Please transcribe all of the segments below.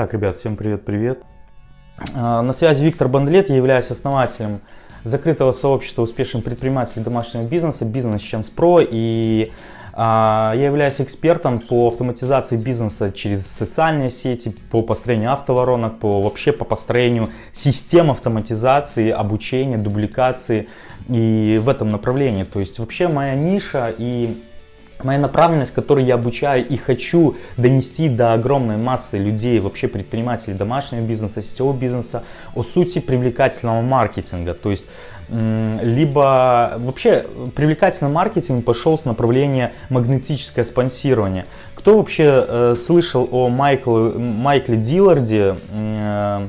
Так, ребят, всем привет-привет. А, на связи Виктор Бандлет, я являюсь основателем закрытого сообщества успешных предпринимателей домашнего бизнеса Бизнес Chance Pro и а, я являюсь экспертом по автоматизации бизнеса через социальные сети, по построению автоворонок, по вообще по построению систем автоматизации, обучения, дубликации и в этом направлении. То есть вообще моя ниша и моя направленность, которую я обучаю и хочу донести до огромной массы людей, вообще предпринимателей домашнего бизнеса, сетевого бизнеса, о сути привлекательного маркетинга. То есть, либо вообще привлекательный маркетинг пошел с направления магнетическое спонсирование. Кто вообще э, слышал о Майкле, Майкле Дилларде, э,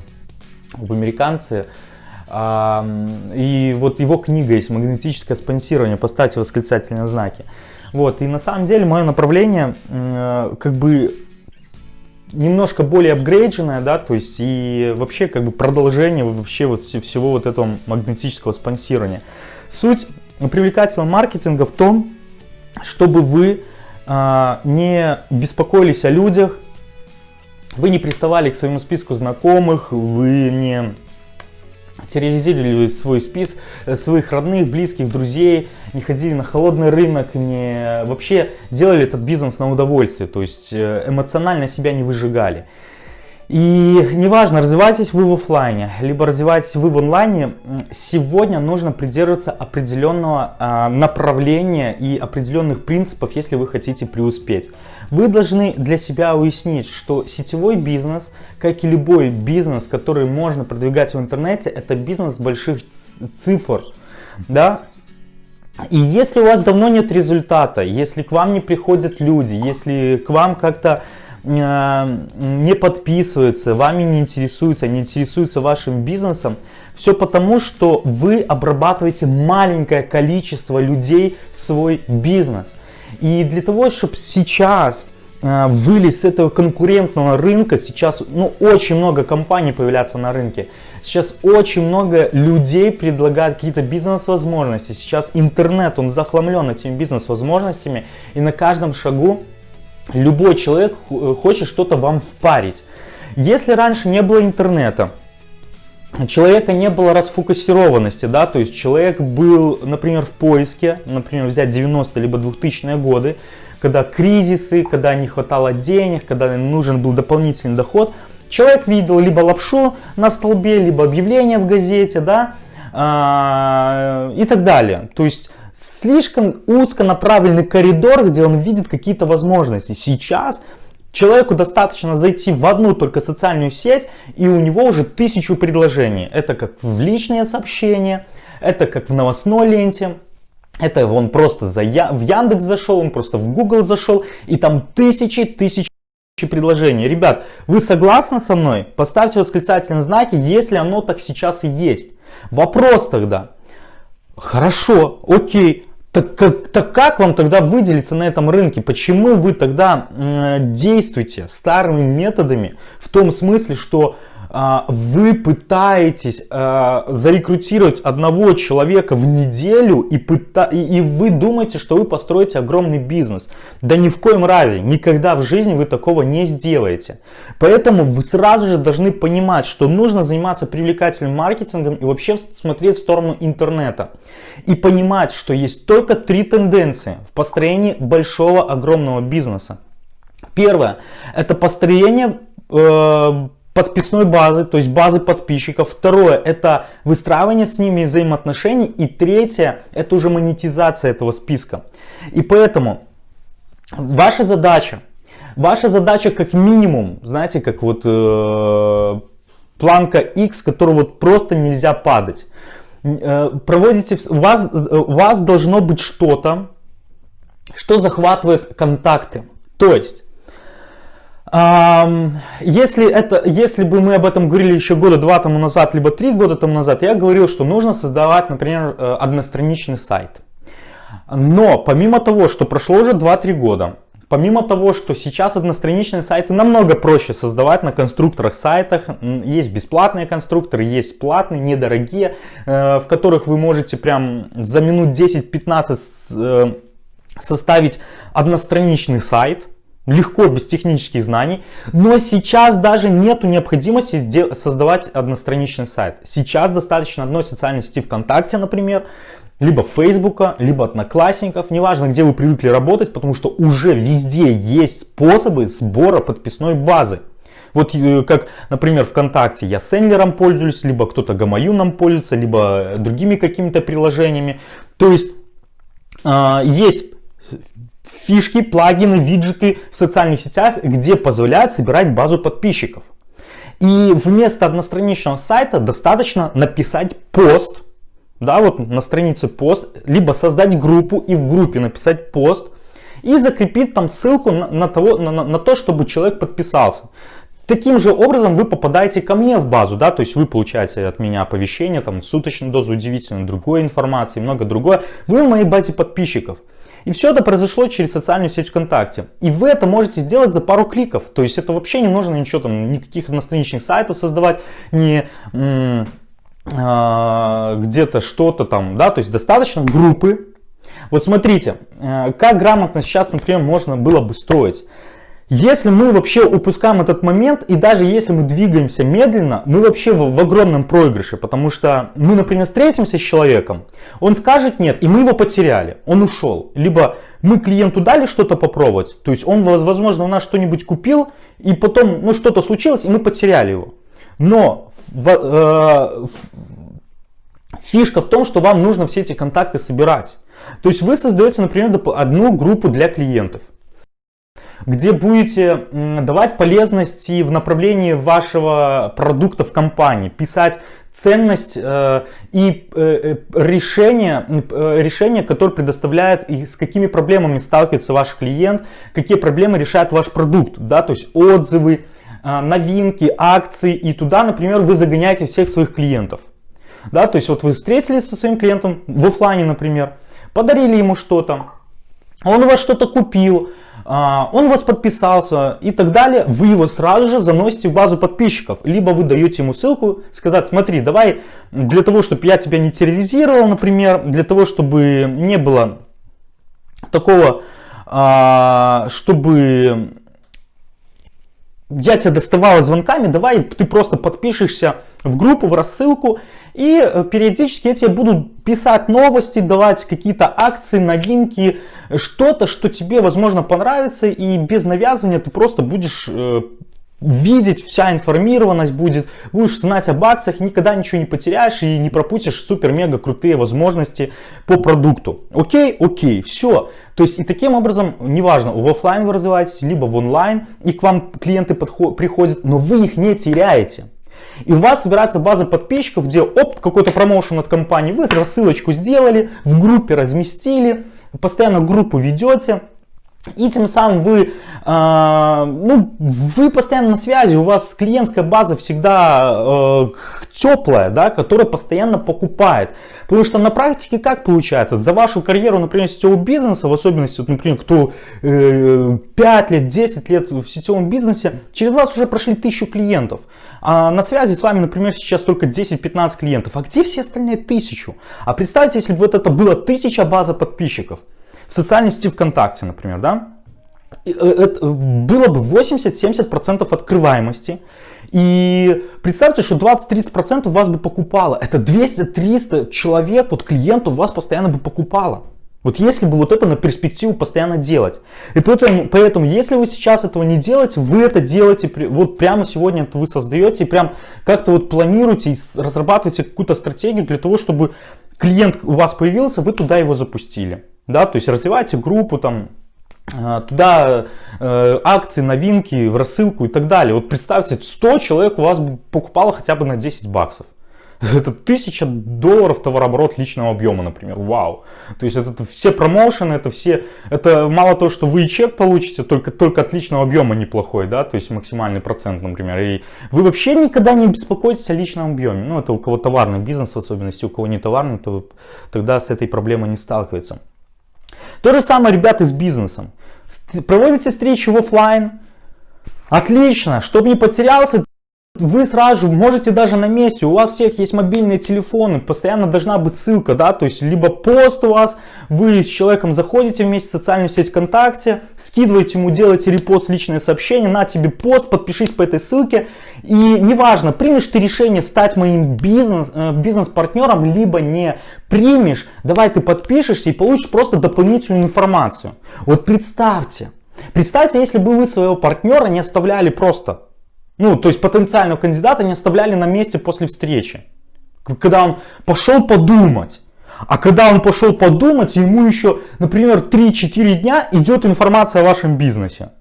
об американце, и вот его книга есть «Магнетическое спонсирование», поставьте восклицательные знаки. Вот, и на самом деле мое направление э, как бы немножко более апгрейдженное, да, то есть и вообще как бы продолжение вообще вот всего вот этого магнетического спонсирования. Суть привлекательного маркетинга в том, чтобы вы э, не беспокоились о людях, вы не приставали к своему списку знакомых, вы не терроризировали свой спис, э, своих родных, близких, друзей, не ходили на холодный рынок, не вообще делали этот бизнес на удовольствие, то есть э, эмоционально себя не выжигали. И неважно, развиваетесь вы в офлайне, либо развиваетесь вы в онлайне, сегодня нужно придерживаться определенного а, направления и определенных принципов, если вы хотите преуспеть. Вы должны для себя уяснить, что сетевой бизнес, как и любой бизнес, который можно продвигать в интернете, это бизнес больших цифр. Да? И если у вас давно нет результата, если к вам не приходят люди, если к вам как-то Э, не подписываются, вами не интересуются, не интересуются вашим бизнесом, все потому, что вы обрабатываете маленькое количество людей в свой бизнес. И для того, чтобы сейчас э, вылез с этого конкурентного рынка, сейчас ну, очень много компаний появляется на рынке, сейчас очень много людей предлагают какие-то бизнес-возможности, сейчас интернет, он захламлен этими бизнес-возможностями, и на каждом шагу Любой человек э, хочет что-то вам впарить. Если раньше не было интернета, человека не было расфокусированности, да, то есть человек был, например, в поиске, например, взять 90-е либо 2000-е годы, когда кризисы, когда не хватало денег, когда нужен был дополнительный доход, человек видел либо лапшу на столбе, либо объявление в газете, да, а, и так далее. То есть слишком узко направленный коридор, где он видит какие-то возможности. Сейчас человеку достаточно зайти в одну только социальную сеть, и у него уже тысячу предложений. Это как в личные сообщения, это как в новостной ленте, это он просто за, в Яндекс зашел, он просто в Google зашел, и там тысячи, тысячи предложений. Ребят, вы согласны со мной? Поставьте восклицательные знаки, если оно так сейчас и есть. Вопрос тогда, Хорошо, окей. Так как, так как вам тогда выделиться на этом рынке? Почему вы тогда э, действуете старыми методами в том смысле, что вы пытаетесь а, зарекрутировать одного человека в неделю и, пыта... и вы думаете, что вы построите огромный бизнес. Да ни в коем разе, никогда в жизни вы такого не сделаете. Поэтому вы сразу же должны понимать, что нужно заниматься привлекательным маркетингом и вообще смотреть в сторону интернета. И понимать, что есть только три тенденции в построении большого огромного бизнеса. Первое, это построение э, подписной базы, то есть базы подписчиков. Второе, это выстраивание с ними взаимоотношений. И третье, это уже монетизация этого списка. И поэтому ваша задача, ваша задача как минимум, знаете, как вот э, планка X, которую вот просто нельзя падать. Э, проводите, у вас, у вас должно быть что-то, что захватывает контакты. То есть, если, это, если бы мы об этом говорили еще года два тому назад, либо три года тому назад, я говорил, что нужно создавать, например, э, одностраничный сайт. Но помимо того, что прошло уже 2-3 года, помимо того, что сейчас одностраничные сайты намного проще создавать на конструкторах сайтах, есть бесплатные конструкторы, есть платные, недорогие, э, в которых вы можете прям за минут 10-15 э, составить одностраничный сайт, легко, без технических знаний. Но сейчас даже нету необходимости создавать одностраничный сайт. Сейчас достаточно одной социальной сети ВКонтакте, например, либо Фейсбука, либо Одноклассников, неважно, где вы привыкли работать, потому что уже везде есть способы сбора подписной базы. Вот э, как, например, ВКонтакте я Сендлером пользуюсь, либо кто-то Гамаюном пользуется, либо другими какими-то приложениями. То есть э, есть фишки, плагины, виджеты в социальных сетях, где позволяют собирать базу подписчиков. И вместо одностраничного сайта достаточно написать пост, да, вот на странице пост, либо создать группу и в группе написать пост и закрепить там ссылку на, на, того, на, на, на то, чтобы человек подписался. Таким же образом вы попадаете ко мне в базу, да, то есть вы получаете от меня оповещение, там, суточную дозу удивительной другой информации, много другое. Вы в моей базе подписчиков. И все это произошло через социальную сеть ВКонтакте. И вы это можете сделать за пару кликов. То есть это вообще не нужно ничего там, никаких одностраничных сайтов создавать, не а, где-то что-то там, да, то есть достаточно группы. Вот смотрите, э, как грамотно сейчас, например, можно было бы строить. Если мы вообще упускаем этот момент, и даже если мы двигаемся медленно, мы вообще в, в огромном проигрыше, потому что мы, например, встретимся с человеком, он скажет нет, и мы его потеряли, он ушел. Либо мы клиенту дали что-то попробовать, то есть он, возможно, у нас что-нибудь купил, и потом ну, что-то случилось, и мы потеряли его. Но в, э, фишка в том, что вам нужно все эти контакты собирать. То есть вы создаете, например, одну группу для клиентов где будете давать полезности в направлении вашего продукта в компании, писать ценность э, и э, э решение, э, решение, которое предоставляет и с какими проблемами сталкивается ваш клиент, какие проблемы решает ваш продукт, да, то есть отзывы, э, новинки, акции и туда, например, вы загоняете всех своих клиентов. Да, то есть вот вы встретились со своим клиентом в офлайне, например, подарили ему что-то, он у вас что-то купил, он вас подписался и так далее, вы его сразу же заносите в базу подписчиков. Либо вы даете ему ссылку, сказать, смотри, давай для того, чтобы я тебя не терроризировал, например, для того, чтобы не было такого, а, чтобы я тебя доставала звонками, давай ты просто подпишешься в группу, в рассылку, и э, периодически я тебе буду писать новости, давать какие-то акции, новинки, что-то, что тебе, возможно, понравится, и без навязывания ты просто будешь э, видеть, вся информированность будет, будешь знать об акциях, никогда ничего не потеряешь и не пропустишь супер-мега крутые возможности по продукту. Окей? Окей, все. То есть и таким образом, неважно, в офлайн вы развиваетесь, либо в онлайн, и к вам клиенты приходят, но вы их не теряете. И у вас собирается база подписчиков, где оп, какой-то промоушен от компании, вы рассылочку сделали, в группе разместили, постоянно группу ведете, и тем самым вы, э, ну, вы постоянно на связи, у вас клиентская база всегда э, теплая, да, которая постоянно покупает. Потому что на практике как получается? За вашу карьеру, например, сетевого бизнеса, в особенности, вот, например, кто э, 5 лет, 10 лет в сетевом бизнесе, через вас уже прошли тысячу клиентов. А на связи с вами, например, сейчас только 10-15 клиентов. А где все остальные тысячу? А представьте, если бы вот это было тысяча база подписчиков в социальной сети ВКонтакте, например, да, э, это было бы 80-70% открываемости. И представьте, что 20-30% вас бы покупало. Это 200-300 человек, вот клиентов вас постоянно бы покупало. Вот если бы вот это на перспективу постоянно делать. И поэтому, поэтому, если вы сейчас этого не делаете, вы это делаете, вот прямо сегодня это вы создаете, и прям как-то вот планируете, разрабатываете какую-то стратегию для того, чтобы клиент у вас появился, вы туда его запустили да, то есть развивайте группу там, э, туда э, акции, новинки, в рассылку и так далее. Вот представьте, 100 человек у вас покупало хотя бы на 10 баксов. Это 1000 долларов товарооборот личного объема, например. Вау. То есть это, все промоушены, это все, это мало того, что вы и чек получите, только, только от личного объема неплохой, да, то есть максимальный процент, например. И вы вообще никогда не беспокоитесь о личном объеме. Ну, это у кого товарный бизнес в особенности, у кого не товарный, то тогда с этой проблемой не сталкивается. То же самое, ребята, с бизнесом. Проводите встречи в офлайн. Отлично, чтобы не потерялся, вы сразу можете даже на месте, у вас всех есть мобильные телефоны, постоянно должна быть ссылка, да, то есть либо пост у вас, вы с человеком заходите вместе в социальную сеть ВКонтакте, скидываете ему, делаете репост, личное сообщение, на тебе пост, подпишись по этой ссылке, и неважно, примешь ты решение стать моим бизнес, э, бизнес-партнером, либо не примешь, давай ты подпишешься и получишь просто дополнительную информацию. Вот представьте, представьте, если бы вы своего партнера не оставляли просто ну, то есть потенциального кандидата не оставляли на месте после встречи. Когда он пошел подумать. А когда он пошел подумать, ему еще, например, 3-4 дня идет информация о вашем бизнесе.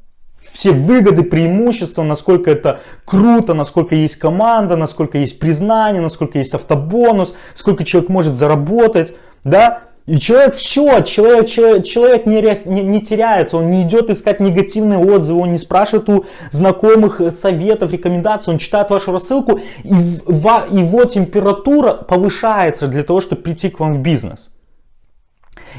Все выгоды, преимущества, насколько это круто, насколько есть команда, насколько есть признание, насколько есть автобонус, сколько человек может заработать. Да? И человек все, человек, человек, человек не, не, не теряется, он не идет искать негативные отзывы, он не спрашивает у знакомых э, советов, рекомендаций, он читает вашу рассылку, и его температура повышается для того, чтобы прийти к вам в бизнес.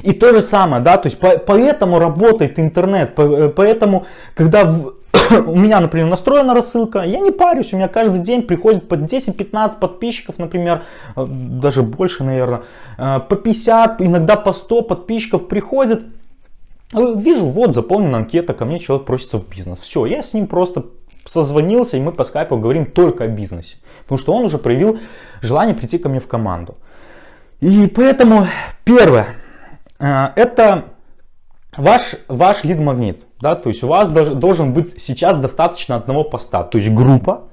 И то же самое, да, то есть по, поэтому работает интернет, по, э, поэтому, когда в, у меня, например, настроена рассылка, я не парюсь, у меня каждый день приходит по 10-15 подписчиков, например, э, даже больше, наверное, э, по 50, иногда по 100 подписчиков приходит. Э, вижу, вот заполнена анкета, ко мне человек просится в бизнес. Все, я с ним просто созвонился, и мы по скайпу говорим только о бизнесе. Потому что он уже проявил желание прийти ко мне в команду. И поэтому первое, это ваш, ваш лид-магнит. Да, то есть у вас должен быть сейчас достаточно одного поста, то есть группа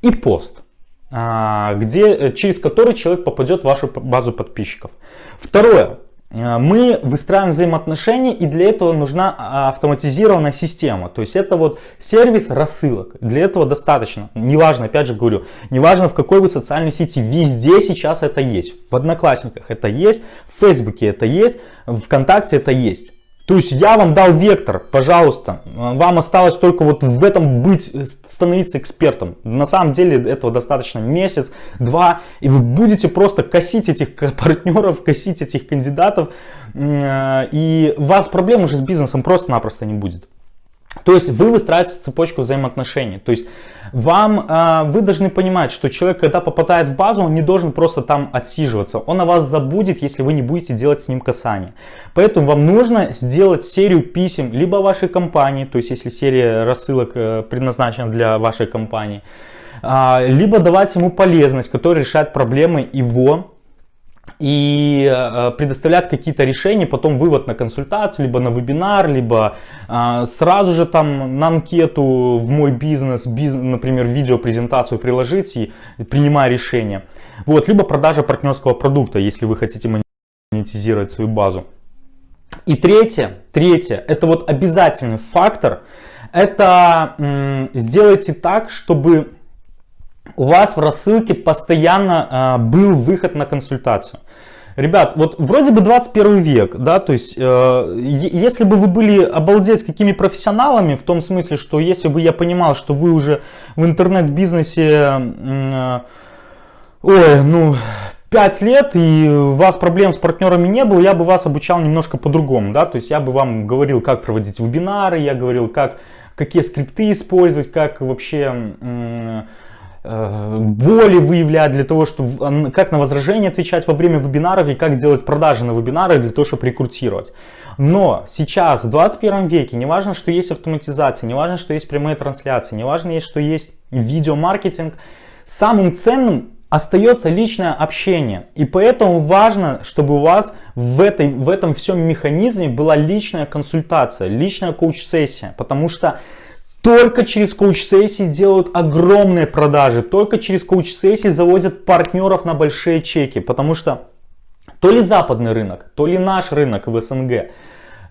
и пост, а, где, э, через который человек попадет в вашу базу подписчиков. Второе. А, мы выстраиваем взаимоотношения и для этого нужна а, автоматизированная система. То есть это вот сервис рассылок. Для этого достаточно. Неважно, опять же говорю, неважно в какой вы социальной сети, везде сейчас это есть. В Одноклассниках это есть, в Фейсбуке это есть, в ВКонтакте это есть. То есть я вам дал вектор, пожалуйста, вам осталось только вот в этом быть, становиться экспертом. На самом деле этого достаточно месяц, два, и вы будете просто косить этих партнеров, косить этих кандидатов, э, и у вас проблем уже с бизнесом просто-напросто не будет. То есть вы выстраиваете цепочку взаимоотношений. То есть вам, э, вы должны понимать, что человек, когда попадает в базу, он не должен просто там отсиживаться. Он о вас забудет, если вы не будете делать с ним касание. Поэтому вам нужно сделать серию писем либо вашей компании, то есть если серия рассылок э, предназначена для вашей компании, э, либо давать ему полезность, которая решает проблемы его и э, предоставляют какие-то решения, потом вывод на консультацию, либо на вебинар, либо э, сразу же там на анкету в мой бизнес, бизнес например, видеопрезентацию приложить и принимая решение. Вот, либо продажа партнерского продукта, если вы хотите монетизировать свою базу. И третье, третье, это вот обязательный фактор, это сделайте так, чтобы у вас в рассылке постоянно э, был выход на консультацию. Ребят, вот вроде бы 21 век, да, то есть, э, если бы вы были обалдеть какими профессионалами, в том смысле, что если бы я понимал, что вы уже в интернет-бизнесе, э, ой, ну, 5 лет и у вас проблем с партнерами не было, я бы вас обучал немножко по-другому, да, то есть я бы вам говорил, как проводить вебинары, я говорил, как, какие скрипты использовать, как вообще... Э, боли выявлять, для того, чтобы как на возражение отвечать во время вебинаров и как делать продажи на вебинары для того, чтобы рекрутировать. Но сейчас, в 21 веке, не важно, что есть автоматизация, не важно, что есть прямые трансляции, не важно, что есть видеомаркетинг, самым ценным остается личное общение. И поэтому важно, чтобы у вас в, этой, в этом всем механизме была личная консультация, личная коуч-сессия. Потому что только через коуч-сессии делают огромные продажи. Только через коуч-сессии заводят партнеров на большие чеки. Потому что то ли западный рынок, то ли наш рынок в СНГ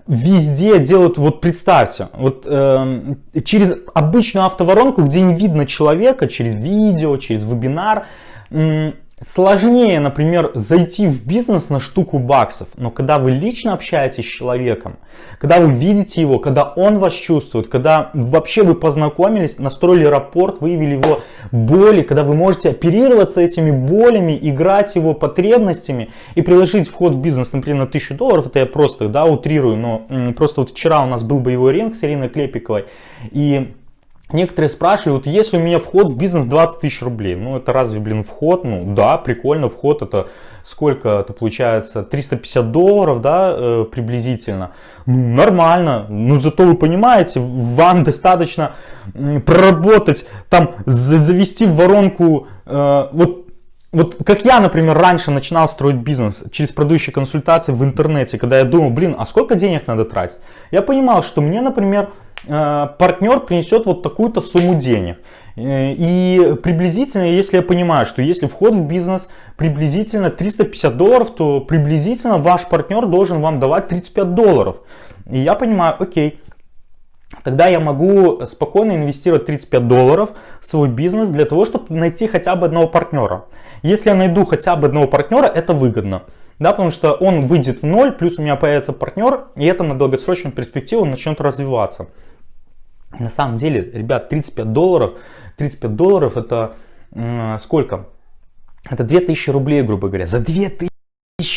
везде делают, вот представьте, вот э, через обычную автоворонку, где не видно человека, через видео, через вебинар, Сложнее, например, зайти в бизнес на штуку баксов, но когда вы лично общаетесь с человеком, когда вы видите его, когда он вас чувствует, когда вообще вы познакомились, настроили рапорт, выявили его боли, когда вы можете оперироваться этими болями, играть его потребностями и приложить вход в бизнес, например, на 1000 долларов, это я просто да, утрирую, но просто вот вчера у нас был боевой ринг с Ириной Клепиковой, и Некоторые спрашивали, вот если у меня вход в бизнес 20 тысяч рублей, ну это разве, блин, вход? Ну да, прикольно, вход это сколько это получается, 350 долларов, да, э, приблизительно. Ну нормально, ну зато вы понимаете, вам достаточно проработать, там завести в воронку, э, вот вот как я, например, раньше начинал строить бизнес через продающие консультации в интернете, когда я думал, блин, а сколько денег надо тратить? Я понимал, что мне, например, партнер принесет вот такую-то сумму денег. Э, и приблизительно, если я понимаю, что если вход в бизнес приблизительно 350 долларов, то приблизительно ваш партнер должен вам давать 35 долларов. И я понимаю, окей, тогда я могу спокойно инвестировать 35 долларов в свой бизнес для того, чтобы найти хотя бы одного партнера. Если я найду хотя бы одного партнера, это выгодно. Да, потому что он выйдет в ноль, плюс у меня появится партнер, и это на долгосрочную перспективу начнет развиваться. На самом деле, ребят, 35 долларов, 35 долларов это э, сколько? Это 2000 рублей, грубо говоря. За 2000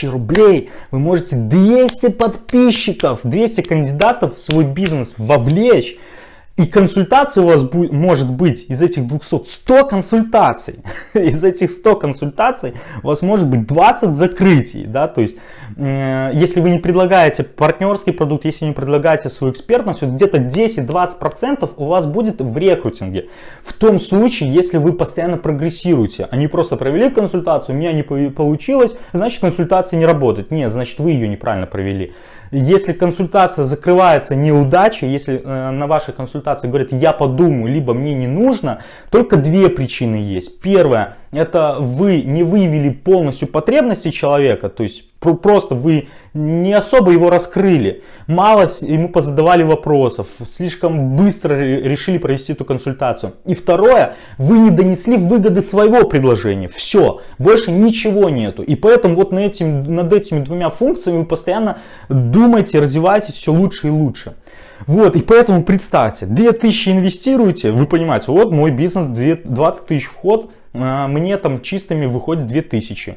рублей вы можете 200 подписчиков, 200 кандидатов в свой бизнес вовлечь и консультаций у вас будет, может быть из этих 200 100 консультаций. из этих 100 консультаций у вас может быть 20 закрытий. Да? То есть, э, если вы не предлагаете партнерский продукт, если не предлагаете свою экспертность, вот где-то 10-20% у вас будет в рекрутинге. В том случае, если вы постоянно прогрессируете. Они просто провели консультацию, у меня не получилось, значит консультация не работает. Нет, значит вы ее неправильно провели. Если консультация закрывается неудачей, если э, на вашей консультации говорят «я подумаю», либо «мне не нужно», только две причины есть. Первое, это вы не выявили полностью потребности человека, то есть Просто вы не особо его раскрыли, мало ему позадавали вопросов, слишком быстро решили провести эту консультацию. И второе, вы не донесли выгоды своего предложения. Все, больше ничего нету. И поэтому вот над, этим, над этими двумя функциями вы постоянно думаете, развиваетесь все лучше и лучше. Вот, и поэтому представьте, 2000 инвестируете, вы понимаете, вот мой бизнес, 20 тысяч вход, мне там чистыми выходит 2000.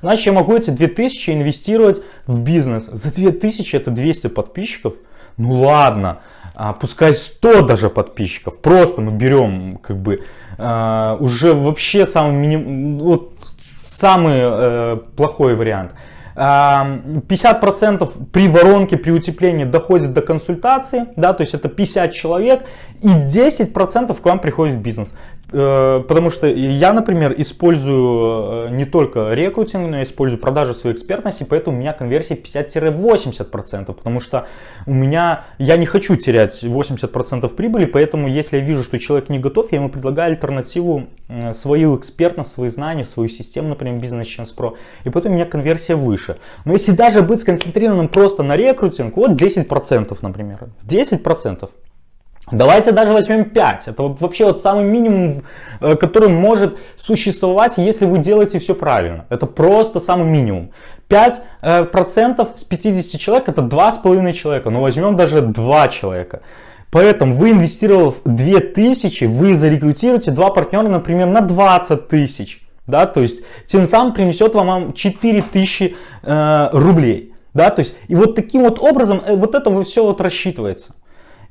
Значит, я могу эти 2000 инвестировать в бизнес. За 2000 это 200 подписчиков. Ну ладно, а, пускай 100 даже подписчиков. Просто мы берем как бы а, уже вообще самый, миним, вот, самый э, плохой вариант. 50% при воронке, при утеплении доходит до консультации, да, то есть это 50 человек, и 10% к вам приходит в бизнес. Э, потому что я, например, использую э, не только рекрутинг, но я использую продажу своей экспертности, поэтому у меня конверсия 50-80%, потому что у меня, я не хочу терять 80% прибыли, поэтому если я вижу, что человек не готов, я ему предлагаю альтернативу, э, свою экспертность, свои знания, свою систему, например, Business Chance Pro, и поэтому у меня конверсия выше. Но если даже быть сконцентрированным просто на рекрутинг, вот 10%, например, 10%. Давайте даже возьмем 5. Это вообще вот самый минимум, э, который может существовать, если вы делаете все правильно. Это просто самый минимум. 5% э, с 50 человек это 2,5 человека. Но возьмем даже 2 человека. Поэтому вы инвестировав 2000, вы зарекрутируете два партнера, например, на 20 тысяч. Да, то есть тем самым принесет вам 4000 э, рублей. Да, то есть и вот таким вот образом э, вот это все вот рассчитывается.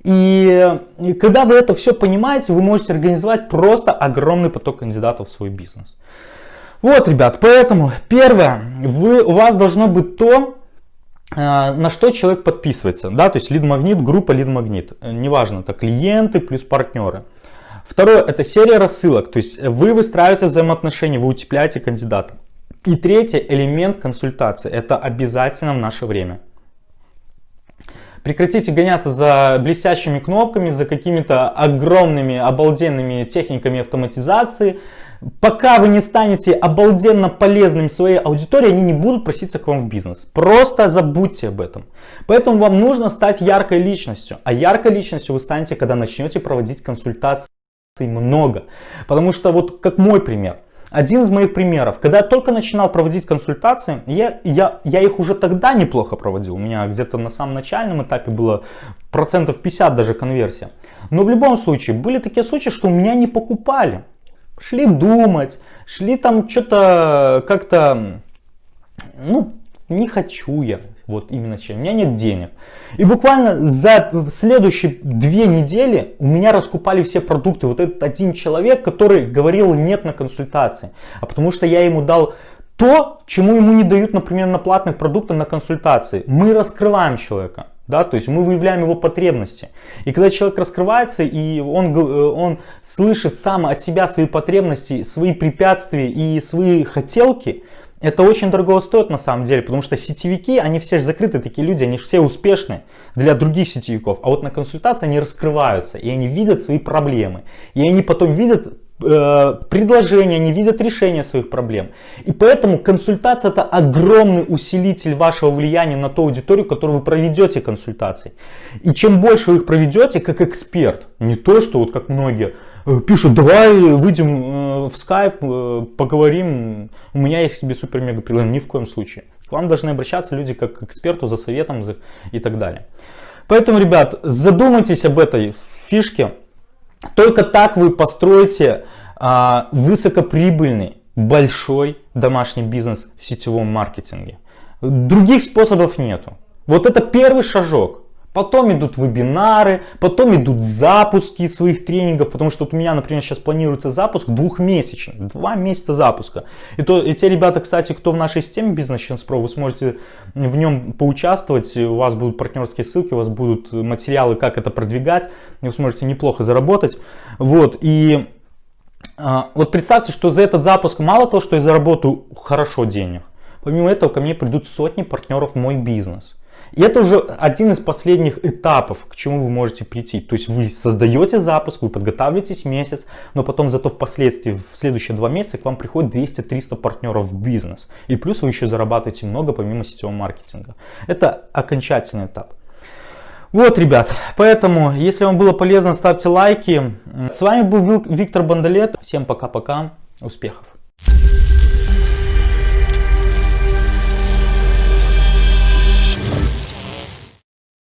И когда вы это все понимаете, вы можете организовать просто огромный поток кандидатов в свой бизнес. Вот, ребят, поэтому первое, вы, у вас должно быть то, э, на что человек подписывается, да, то есть лид-магнит, группа лид-магнит, неважно, это клиенты плюс партнеры. Второе, это серия рассылок, то есть вы выстраиваете взаимоотношения, вы утепляете кандидата. И третий элемент консультации, это обязательно в наше время. Прекратите гоняться за блестящими кнопками, за какими-то огромными, обалденными техниками автоматизации. Пока вы не станете обалденно полезным своей аудитории, они не будут проситься к вам в бизнес. Просто забудьте об этом. Поэтому вам нужно стать яркой личностью. А яркой личностью вы станете, когда начнете проводить консультации много. Потому что вот как мой пример – один из моих примеров, когда я только начинал проводить консультации, я, я, я их уже тогда неплохо проводил. У меня где-то на самом начальном этапе было процентов 50 даже конверсия. Но в любом случае, были такие случаи, что у меня не покупали. Шли думать, шли там что-то как-то, ну, не хочу я, Вот именно с чем. У меня нет денег. И буквально за следующие две недели у меня раскупали все продукты. Вот этот один человек, который говорил нет на консультации. А потому что я ему дал то, чему ему не дают, например, на платных продуктах на консультации. Мы раскрываем человека. Да, то есть мы выявляем его потребности. И когда человек раскрывается, и он, э, он слышит сам от себя свои потребности, свои препятствия и свои хотелки, это очень дорого стоит на самом деле, потому что сетевики, они все же закрыты, такие люди, они все успешны для других сетевиков. А вот на консультации они раскрываются, и они видят свои проблемы. И они потом видят Э, предложения, не видят решения своих проблем. И поэтому консультация это огромный усилитель вашего влияния на ту аудиторию, которую вы проведете консультации. И чем больше вы их проведете как эксперт, не то, что вот как многие пишут, давай выйдем э, в скайп, поговорим, у меня есть себе супер-мега предложение, ни в коем случае. К вам должны обращаться люди как к эксперту за советом и так далее. Поэтому, ребят, задумайтесь об этой фишке, только так вы построите а, высокоприбыльный, большой домашний бизнес в сетевом маркетинге. Других способов нету. Вот это первый шажок. Потом идут вебинары, потом идут запуски своих тренингов, потому что вот у меня, например, сейчас планируется запуск двухмесячный, два месяца запуска. И, то, и те ребята, кстати, кто в нашей системе Business Chance Pro, вы сможете в нем поучаствовать, у вас будут партнерские ссылки, у вас будут материалы, как это продвигать, вы сможете неплохо заработать. Вот, и а, вот представьте, что за этот запуск мало того, что я заработаю хорошо денег, помимо этого ко мне придут сотни партнеров в мой бизнес. И это уже один из последних этапов, к чему вы можете прийти. То есть вы создаете запуск, вы подготавливаетесь месяц, но потом зато впоследствии, в следующие два месяца к вам приходит 200-300 партнеров в бизнес. И плюс вы еще зарабатываете много помимо сетевого маркетинга. Это окончательный этап. Вот, ребят, поэтому, если вам было полезно, ставьте лайки. С вами был Виктор Бондолет. Всем пока-пока, успехов!